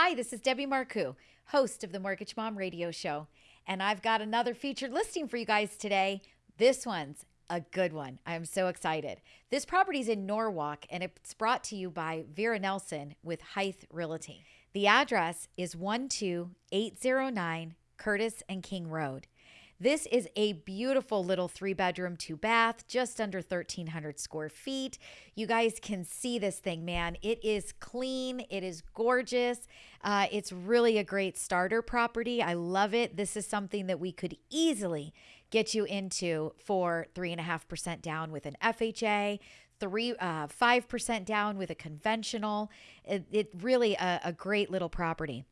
Hi, this is Debbie Marcoux, host of the Mortgage Mom Radio Show, and I've got another featured listing for you guys today. This one's a good one. I'm so excited. This property's in Norwalk, and it's brought to you by Vera Nelson with Hythe Realty. The address is 12809 Curtis and King Road. This is a beautiful little three bedroom, two bath, just under 1,300 square feet. You guys can see this thing, man. It is clean, it is gorgeous. Uh, it's really a great starter property. I love it. This is something that we could easily get you into for 3.5% down with an FHA, three uh, 5% down with a conventional. It, it really a, a great little property.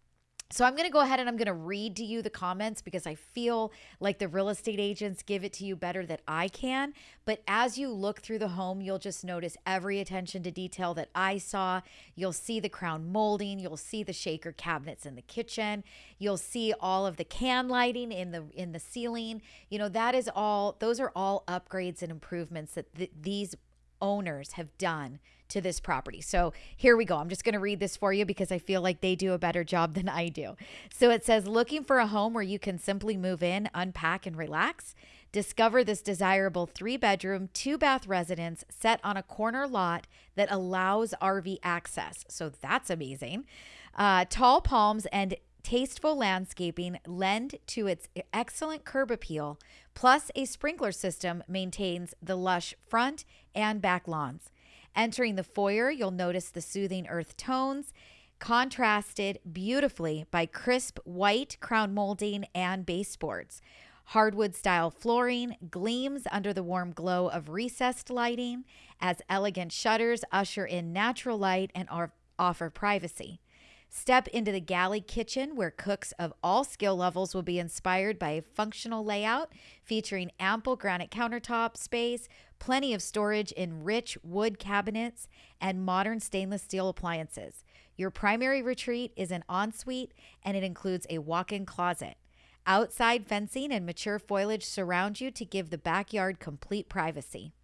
So I'm going to go ahead and I'm going to read to you the comments because I feel like the real estate agents give it to you better than I can. But as you look through the home, you'll just notice every attention to detail that I saw. You'll see the crown molding, you'll see the shaker cabinets in the kitchen, you'll see all of the can lighting in the in the ceiling. You know, that is all those are all upgrades and improvements that th- these owners have done to this property. So here we go. I'm just going to read this for you because I feel like they do a better job than I do. So it says looking for a home where you can simply move in, unpack, and relax. Discover this desirable three bedroom, two bath residence set on a corner lot that allows RV access. So that's amazing. Uh, tall palms and tasteful landscaping lend to its excellent curb appeal, plus, a sprinkler system maintains the lush front and back lawns. Entering the foyer, you'll notice the soothing earth tones contrasted beautifully by crisp white crown molding and baseboards. Hardwood style flooring gleams under the warm glow of recessed lighting as elegant shutters usher in natural light and offer privacy. Step into the galley kitchen where cooks of all skill levels will be inspired by a functional layout featuring ample granite countertop space, plenty of storage in rich wood cabinets, and modern stainless steel appliances. Your primary retreat is an ensuite and it includes a walk in closet. Outside fencing and mature foliage surround you to give the backyard complete privacy.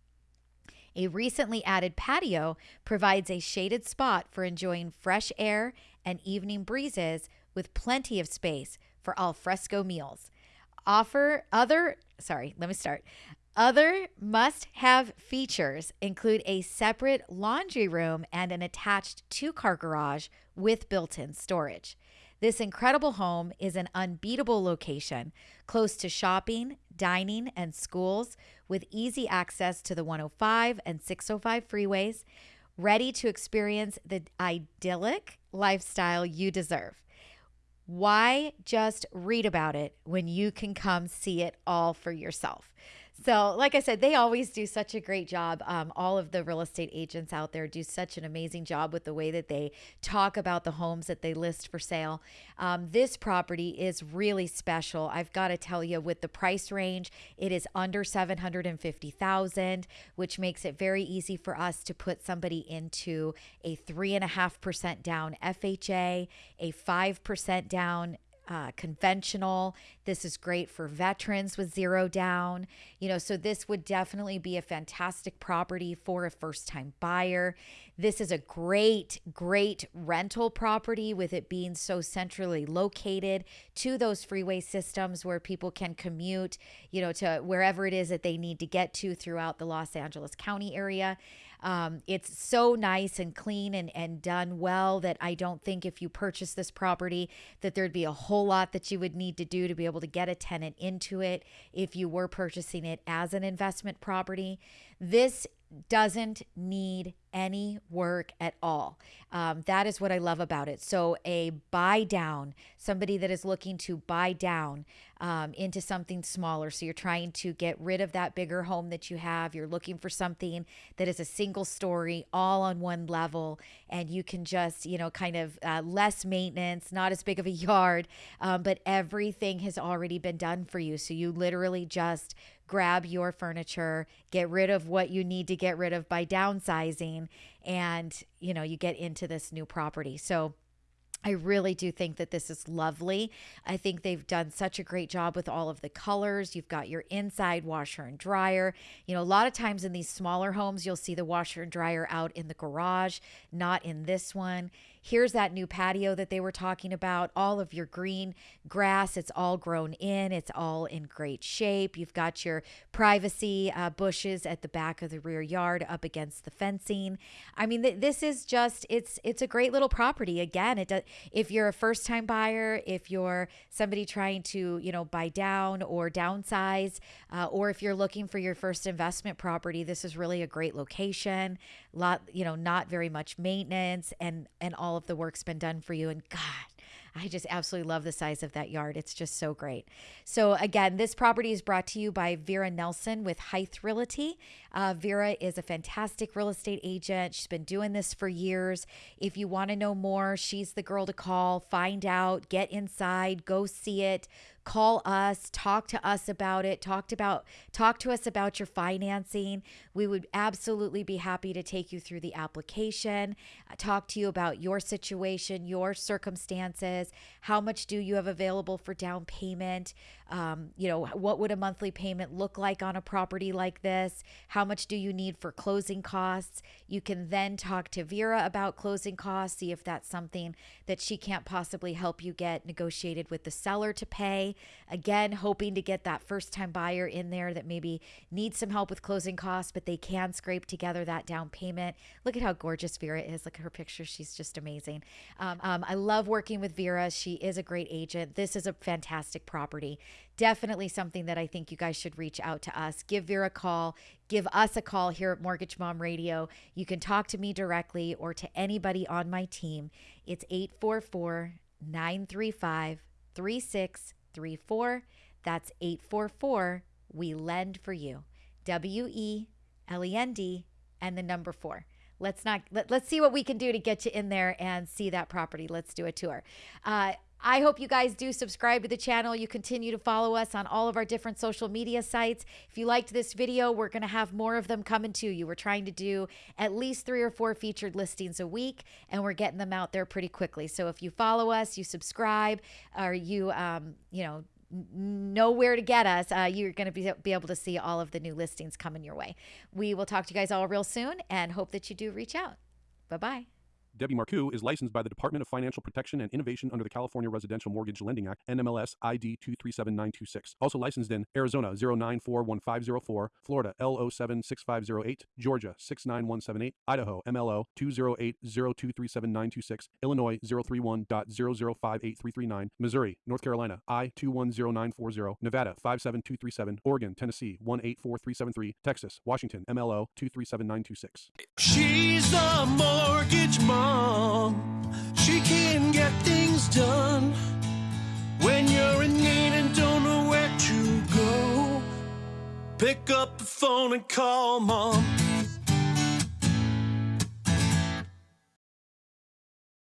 A recently added patio provides a shaded spot for enjoying fresh air and evening breezes with plenty of space for al fresco meals. Offer other, sorry, let me start. Other must have features include a separate laundry room and an attached two car garage with built in storage. This incredible home is an unbeatable location, close to shopping, dining, and schools, with easy access to the 105 and 605 freeways, ready to experience the idyllic lifestyle you deserve. Why just read about it when you can come see it all for yourself? So, like I said, they always do such a great job. Um, all of the real estate agents out there do such an amazing job with the way that they talk about the homes that they list for sale. Um, this property is really special. I've got to tell you, with the price range, it is under seven hundred and fifty thousand, which makes it very easy for us to put somebody into a three and a half percent down FHA, a five percent down uh, conventional. This is great for veterans with zero down. You know, so this would definitely be a fantastic property for a first time buyer. This is a great, great rental property with it being so centrally located to those freeway systems where people can commute, you know, to wherever it is that they need to get to throughout the Los Angeles County area. Um, it's so nice and clean and, and done well that I don't think if you purchase this property that there'd be a whole lot that you would need to do to be able to get a tenant into it if you were purchasing it as an investment property. This doesn't need any work at all. Um, that is what I love about it. So, a buy down, somebody that is looking to buy down um, into something smaller. So, you're trying to get rid of that bigger home that you have. You're looking for something that is a single story, all on one level, and you can just, you know, kind of uh, less maintenance, not as big of a yard, um, but everything has already been done for you. So, you literally just grab your furniture, get rid of what you need to get rid of by downsizing, and you know, you get into this new property. So I really do think that this is lovely. I think they've done such a great job with all of the colors. You've got your inside washer and dryer. You know, a lot of times in these smaller homes, you'll see the washer and dryer out in the garage, not in this one. Here's that new patio that they were talking about, all of your green grass. It's all grown in, it's all in great shape. You've got your privacy uh, bushes at the back of the rear yard up against the fencing. I mean, th- this is just it's it's a great little property. Again, it does, if you're a first time buyer, if you're somebody trying to you know buy down or downsize, uh, or if you're looking for your first investment property, this is really a great location. Lot you know not very much maintenance and and all of the work's been done for you. And God I just absolutely love the size of that yard. It's just so great. So, again, this property is brought to you by Vera Nelson with Hythe Realty. Uh, Vera is a fantastic real estate agent. She's been doing this for years. If you want to know more, she's the girl to call, find out, get inside, go see it call us talk to us about it talked about talk to us about your financing. We would absolutely be happy to take you through the application uh, talk to you about your situation your circumstances how much do you have available for down payment um, you know what would a monthly payment look like on a property like this how much do you need for closing costs you can then talk to vera about closing costs see if that's something that she can't possibly help you get negotiated with the seller to pay Again, hoping to get that first time buyer in there that maybe needs some help with closing costs, but they can scrape together that down payment. Look at how gorgeous Vera is. Look at her picture. She's just amazing. Um, um, I love working with Vera. She is a great agent. This is a fantastic property. Definitely something that I think you guys should reach out to us. Give Vera a call. Give us a call here at Mortgage Mom Radio. You can talk to me directly or to anybody on my team. It's 844 935 3634. That's 844 We Lend for You. W E L E N D and the number four. Let's not let, let's see what we can do to get you in there and see that property. Let's do a tour. Uh, I hope you guys do subscribe to the channel. You continue to follow us on all of our different social media sites. If you liked this video, we're going to have more of them coming to you. We're trying to do at least three or four featured listings a week, and we're getting them out there pretty quickly. So if you follow us, you subscribe, or you, um, you know, know where to get us, uh, you're going to be, be able to see all of the new listings coming your way. We will talk to you guys all real soon and hope that you do reach out. Bye bye. Debbie Marcoux is licensed by the Department of Financial Protection and Innovation under the California Residential Mortgage Lending Act, NMLS ID 237926. Also licensed in Arizona 0941504, Florida L076508, Georgia 69178, Idaho MLO 208023796, Illinois 031.0058339, Missouri, North Carolina I 210940, Nevada 57237, Oregon, Tennessee 184373, Texas, Washington MLO 237926. She's mortgage mom. She can get things done when you're in need and don't know where to go. Pick up the phone and call mom.